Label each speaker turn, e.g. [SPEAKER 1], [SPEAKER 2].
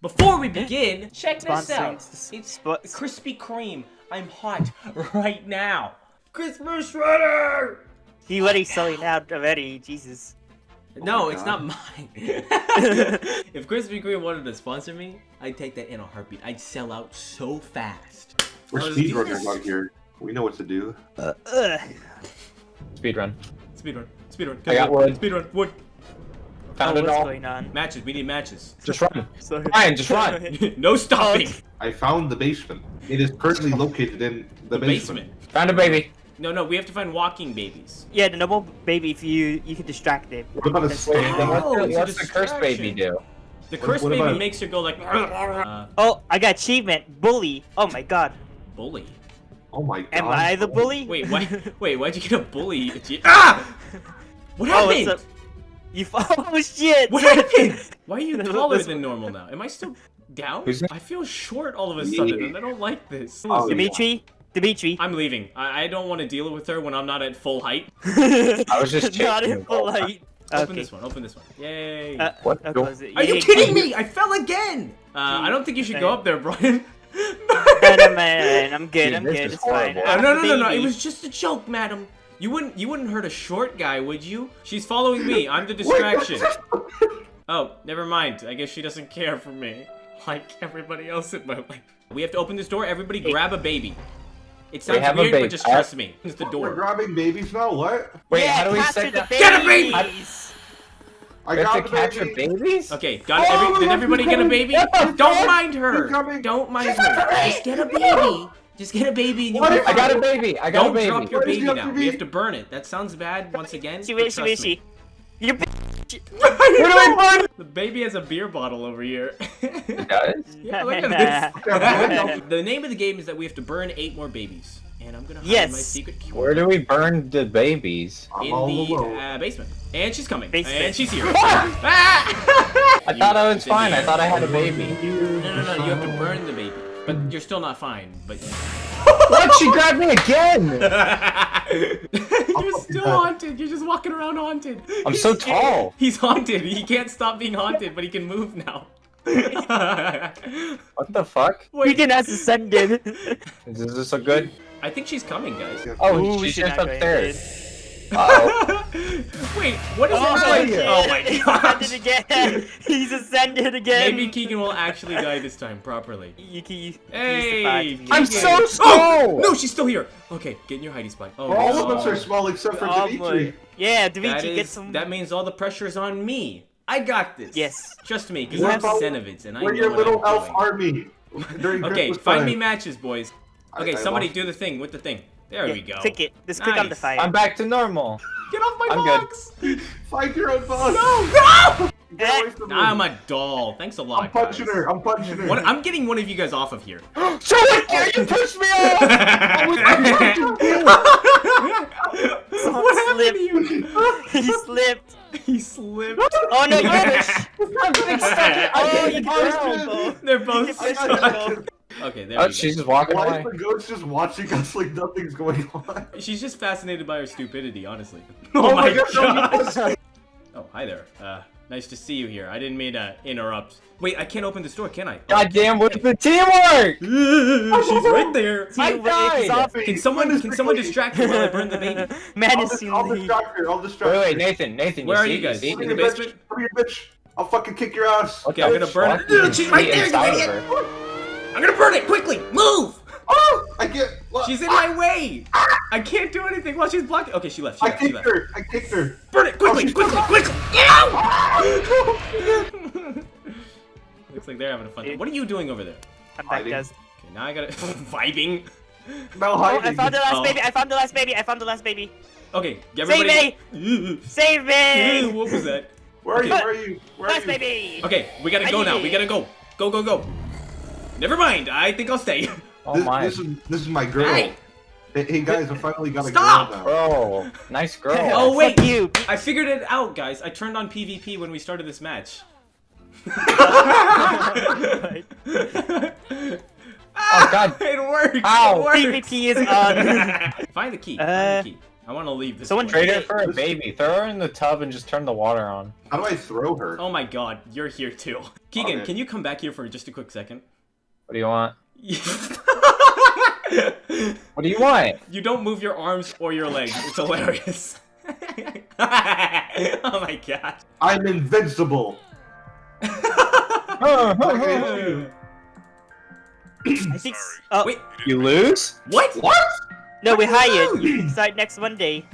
[SPEAKER 1] Before we begin, check this out. It's Krispy Kreme. I'm hot right now. Christmas shredder!
[SPEAKER 2] He already selling out already, Jesus.
[SPEAKER 1] No, it's not mine. if Krispy Kreme wanted to sponsor me, I'd take that in a heartbeat. I'd sell out so fast.
[SPEAKER 3] We're
[SPEAKER 1] Oh,
[SPEAKER 3] speedrunners out here. We know what to do.
[SPEAKER 2] Uh, ugh.
[SPEAKER 4] Speedrun.
[SPEAKER 1] Speedrun. Speedrun.
[SPEAKER 4] I got wood.
[SPEAKER 1] Speedrun. Wood.
[SPEAKER 4] Found
[SPEAKER 2] oh,
[SPEAKER 4] it
[SPEAKER 2] what's
[SPEAKER 4] all.
[SPEAKER 2] going on?
[SPEAKER 1] Matches. We need matches.
[SPEAKER 4] Just run.
[SPEAKER 2] Sorry.
[SPEAKER 4] Ryan, just run.
[SPEAKER 1] no stopping.
[SPEAKER 3] I found the basement. It is currently located in the,
[SPEAKER 1] The
[SPEAKER 3] basement.
[SPEAKER 1] basement.
[SPEAKER 4] Found a baby.
[SPEAKER 1] No, no, we have to find walking babies.
[SPEAKER 2] Yeah, the normal baby, if you you can distract it.
[SPEAKER 3] What about a
[SPEAKER 2] That's-
[SPEAKER 4] Wait,
[SPEAKER 3] snake?
[SPEAKER 4] then what's
[SPEAKER 1] Oh,
[SPEAKER 4] the,
[SPEAKER 1] it's a
[SPEAKER 4] what's the cursed baby do?
[SPEAKER 1] The
[SPEAKER 3] What-
[SPEAKER 1] cursed
[SPEAKER 3] what
[SPEAKER 1] baby
[SPEAKER 3] about-
[SPEAKER 1] makes her go like, uh,
[SPEAKER 2] Oh, I got achievement. Bully. Oh my god.
[SPEAKER 1] bully.
[SPEAKER 3] Oh my god.
[SPEAKER 2] Am I the bully?
[SPEAKER 1] Wait, why? Wait, why'd you get a bully? Ah! What
[SPEAKER 2] Oh,
[SPEAKER 1] happened?
[SPEAKER 2] it's a- You oh shit.
[SPEAKER 1] What happened? Why are you taller than normal now? Am I still down? I feel short all of a sudden, and I don't like this.
[SPEAKER 3] Oh,
[SPEAKER 2] Dimitri. Dimitri.
[SPEAKER 1] I'm leaving. I, I don't want to deal with her when I'm not at full height.
[SPEAKER 2] I
[SPEAKER 4] was just
[SPEAKER 2] not
[SPEAKER 4] checking
[SPEAKER 2] in
[SPEAKER 4] the
[SPEAKER 2] full height.
[SPEAKER 1] Open
[SPEAKER 2] Okay.
[SPEAKER 1] this one. Open this one. Yay!
[SPEAKER 2] Uh,
[SPEAKER 4] What?
[SPEAKER 2] I'll
[SPEAKER 4] Go-
[SPEAKER 2] close
[SPEAKER 1] are you kidding me? I fell again. Uh, I don't think you should go up there, Brian.
[SPEAKER 2] No, no, man, I'm good.
[SPEAKER 4] Dude,
[SPEAKER 2] I'm
[SPEAKER 4] this
[SPEAKER 2] good.
[SPEAKER 4] is
[SPEAKER 2] It's fine.
[SPEAKER 1] Uh, no, no, no, no. It was just a joke, madam. You wouldn't, you wouldn't hurt a short guy, would you? She's following me. I'm the distraction. Oh, never mind. I guess she doesn't care for me, like everybody else in my life. We have to open this door. Everybody, grab a baby. It sounds
[SPEAKER 4] have a
[SPEAKER 1] weird, but just trust me. It's the door.
[SPEAKER 3] We're
[SPEAKER 1] door.
[SPEAKER 3] grabbing babies now. What?
[SPEAKER 4] Wait,
[SPEAKER 2] yeah,
[SPEAKER 4] how do we
[SPEAKER 2] capture
[SPEAKER 4] set
[SPEAKER 2] the
[SPEAKER 4] that?
[SPEAKER 1] Get a baby!
[SPEAKER 2] babies.
[SPEAKER 3] I
[SPEAKER 4] We have
[SPEAKER 3] got
[SPEAKER 4] to
[SPEAKER 3] the
[SPEAKER 4] capture
[SPEAKER 3] baby.
[SPEAKER 4] babies?
[SPEAKER 1] Okay, got it.
[SPEAKER 3] Oh,
[SPEAKER 1] Every, did everybody get a
[SPEAKER 3] coming.
[SPEAKER 1] baby?
[SPEAKER 3] What the
[SPEAKER 1] Don't
[SPEAKER 3] fuck?
[SPEAKER 1] mind her. Don't mind her. Just get a baby. Just get a baby and you
[SPEAKER 3] What
[SPEAKER 1] can
[SPEAKER 3] if-
[SPEAKER 4] I got a baby. I got
[SPEAKER 1] Don't
[SPEAKER 4] a baby.
[SPEAKER 1] drop your
[SPEAKER 3] What is
[SPEAKER 1] baby
[SPEAKER 3] the
[SPEAKER 1] now.
[SPEAKER 3] baby?
[SPEAKER 1] We have to burn it. That sounds bad once again.
[SPEAKER 2] She
[SPEAKER 1] but
[SPEAKER 2] wishy wishy.
[SPEAKER 1] me.
[SPEAKER 2] You
[SPEAKER 1] What do
[SPEAKER 4] I burn?
[SPEAKER 1] The baby has a beer bottle over here.
[SPEAKER 4] Guys?
[SPEAKER 1] yeah, look at this. the name of the game is that we have to burn eight more babies. And I'm gonna hide
[SPEAKER 2] Yes.
[SPEAKER 1] my secret cure
[SPEAKER 4] Where do we burn the babies?
[SPEAKER 1] In the uh, basement. And she's coming.
[SPEAKER 2] Basement.
[SPEAKER 1] And she's here. Ah!
[SPEAKER 4] I thought I was fine. I thought I had a baby.
[SPEAKER 1] No, no, no. You have to burn the baby. But you're still not fine. But
[SPEAKER 4] What? She grabbed me again!
[SPEAKER 1] you're still haunted. You're just walking around haunted.
[SPEAKER 4] I'm
[SPEAKER 1] He's
[SPEAKER 4] so
[SPEAKER 1] scared.
[SPEAKER 4] tall.
[SPEAKER 1] He's haunted. He can't stop being haunted, but he can move now.
[SPEAKER 4] What the fuck?
[SPEAKER 2] We can has ascended.
[SPEAKER 4] Is this a good?
[SPEAKER 1] I think she's coming, guys.
[SPEAKER 4] Oh,
[SPEAKER 2] Ooh, we
[SPEAKER 4] she's
[SPEAKER 2] should
[SPEAKER 4] just
[SPEAKER 2] not go
[SPEAKER 4] upstairs. Uh-oh.
[SPEAKER 1] Wait, what is
[SPEAKER 2] Oh,
[SPEAKER 1] it?
[SPEAKER 2] my
[SPEAKER 1] like?
[SPEAKER 2] god.
[SPEAKER 1] Oh my
[SPEAKER 2] He's
[SPEAKER 1] gosh.
[SPEAKER 2] ascended again. He's ascended again.
[SPEAKER 1] Maybe Keegan will actually die this time properly.
[SPEAKER 2] You can use
[SPEAKER 1] Hey,
[SPEAKER 2] the you-
[SPEAKER 4] I'm so oh, small!
[SPEAKER 1] Oh! No, she's still here. Okay, get in your hidey spot. Oh,
[SPEAKER 3] All
[SPEAKER 1] no.
[SPEAKER 3] of us are small except for
[SPEAKER 2] Oh,
[SPEAKER 3] Dimitri.
[SPEAKER 2] Yeah,
[SPEAKER 1] That,
[SPEAKER 2] Dimitri, get some.
[SPEAKER 1] that means all the pressure's on me. I got this.
[SPEAKER 2] Yes.
[SPEAKER 1] Trust me, because
[SPEAKER 3] We're
[SPEAKER 1] I'm
[SPEAKER 3] about-
[SPEAKER 1] and I
[SPEAKER 3] We're your little
[SPEAKER 1] I'm
[SPEAKER 3] elf
[SPEAKER 1] doing.
[SPEAKER 3] army.
[SPEAKER 1] Okay, find
[SPEAKER 3] time.
[SPEAKER 1] me matches, boys.
[SPEAKER 3] I-
[SPEAKER 1] Okay,
[SPEAKER 3] I
[SPEAKER 1] somebody
[SPEAKER 3] lost-
[SPEAKER 1] do the thing with the thing. There
[SPEAKER 2] Yeah,
[SPEAKER 1] we go.
[SPEAKER 2] Click it. Just click on the fire.
[SPEAKER 4] I'm back to normal.
[SPEAKER 1] Get off my
[SPEAKER 4] I'm
[SPEAKER 1] box!
[SPEAKER 3] Find your own boss.
[SPEAKER 1] No, no!
[SPEAKER 3] Get away from me.
[SPEAKER 1] I'm a doll. Thanks a lot,
[SPEAKER 3] I'm punching
[SPEAKER 1] guys.
[SPEAKER 3] her. I'm punching her.
[SPEAKER 1] What, I'm getting one of you guys off of here.
[SPEAKER 4] So what? You oh. pushed me off!
[SPEAKER 1] what happened to you?
[SPEAKER 2] he slipped.
[SPEAKER 1] He slipped.
[SPEAKER 2] Oh no, you push.
[SPEAKER 4] I'm getting stuck.
[SPEAKER 2] Oh, you
[SPEAKER 4] get
[SPEAKER 2] pushed
[SPEAKER 4] down.
[SPEAKER 2] him.
[SPEAKER 1] They're both
[SPEAKER 2] You pushed
[SPEAKER 1] stuck.
[SPEAKER 2] Him.
[SPEAKER 1] Okay, there
[SPEAKER 4] Oh,
[SPEAKER 1] we go.
[SPEAKER 4] she's just walking
[SPEAKER 3] Why
[SPEAKER 4] away.
[SPEAKER 3] is the ghost just watching us like nothing's going on?
[SPEAKER 1] She's just fascinated by her stupidity, honestly.
[SPEAKER 3] Oh
[SPEAKER 1] Oh,
[SPEAKER 3] my
[SPEAKER 1] my
[SPEAKER 3] God,
[SPEAKER 1] god! oh, hi there. Uh, nice to see you here. I didn't mean to interrupt. Wait, I can't open this door, can I?
[SPEAKER 4] God damn, where's the teamwork?
[SPEAKER 1] She's right there.
[SPEAKER 4] I
[SPEAKER 2] Teamwork
[SPEAKER 4] died.
[SPEAKER 1] Can someone can someone distract her while I burn the baby?
[SPEAKER 3] I'll,
[SPEAKER 2] Menacingly.
[SPEAKER 3] dis- I'll distract her. I'll distract
[SPEAKER 4] Wait,
[SPEAKER 3] her.
[SPEAKER 4] wait, Nathan, Nathan,
[SPEAKER 1] Where
[SPEAKER 4] you
[SPEAKER 1] are
[SPEAKER 4] see,
[SPEAKER 1] you guys?
[SPEAKER 4] see?
[SPEAKER 1] In
[SPEAKER 3] Come
[SPEAKER 1] the
[SPEAKER 3] here, bitch.
[SPEAKER 1] basement?
[SPEAKER 3] Come here, bitch. I'll fucking kick your ass.
[SPEAKER 1] Okay, I'm gonna burn
[SPEAKER 4] fuck?
[SPEAKER 1] it. She's right there, you idiot.
[SPEAKER 4] Her.
[SPEAKER 1] I'm gonna burn it quickly. Move.
[SPEAKER 3] Oh, I get. Look,
[SPEAKER 1] She's in my ah, way. Ah! I can't do anything while she's blocking. Okay, she left. She
[SPEAKER 3] I
[SPEAKER 1] left. She
[SPEAKER 3] kicked
[SPEAKER 1] left.
[SPEAKER 3] her. I kicked her.
[SPEAKER 1] Burn it quickly, oh,
[SPEAKER 3] she's
[SPEAKER 1] quickly, quickly. Get out! Looks like they're having a fun time. What are you doing over there?
[SPEAKER 2] I'm back, guys.
[SPEAKER 1] Okay, now I gotta vibing.
[SPEAKER 3] No
[SPEAKER 2] Oh. I found the last
[SPEAKER 1] Oh.
[SPEAKER 2] baby. I found the last baby. I found the last baby.
[SPEAKER 1] Okay,
[SPEAKER 2] Save
[SPEAKER 1] everybody.
[SPEAKER 2] me! Save me!
[SPEAKER 1] what was that?
[SPEAKER 3] Where are you?
[SPEAKER 1] Okay.
[SPEAKER 3] Where are you? Where are
[SPEAKER 2] Last
[SPEAKER 3] you?
[SPEAKER 2] baby!
[SPEAKER 1] Okay, we gotta go now. We gotta go. Go, go, go. Never mind. I think I'll stay.
[SPEAKER 4] Oh
[SPEAKER 3] This,
[SPEAKER 4] my.
[SPEAKER 3] this is this is my girl.
[SPEAKER 1] Hey.
[SPEAKER 3] Hey, hey, guys, I finally got a girl now.
[SPEAKER 4] Bro, nice girl.
[SPEAKER 1] Oh,
[SPEAKER 2] Fuck
[SPEAKER 1] wait.
[SPEAKER 2] you!
[SPEAKER 1] I figured it out, guys. I turned on PvP when we started this match.
[SPEAKER 4] Oh, God.
[SPEAKER 1] It worked.
[SPEAKER 4] Ow.
[SPEAKER 1] It worked.
[SPEAKER 2] PvP is on.
[SPEAKER 1] Find the key.
[SPEAKER 2] Uh,
[SPEAKER 1] Find the key. I want to leave this.
[SPEAKER 2] Someone
[SPEAKER 1] place.
[SPEAKER 4] Trade her for a baby. Throw her in the tub and just turn the water on.
[SPEAKER 3] How do I throw her?
[SPEAKER 1] Oh my god, you're here too. Keegan,
[SPEAKER 3] Okay.
[SPEAKER 1] can you come back here for just a quick second?
[SPEAKER 4] What do you want? What do you want?
[SPEAKER 1] You don't move your arms or your legs. It's hilarious. oh my god.
[SPEAKER 3] I'm invincible.
[SPEAKER 1] Okay.
[SPEAKER 2] I think. Oh
[SPEAKER 1] Wait,
[SPEAKER 4] You lose?
[SPEAKER 1] what?
[SPEAKER 3] What?
[SPEAKER 2] no, we hired. You can start next Monday.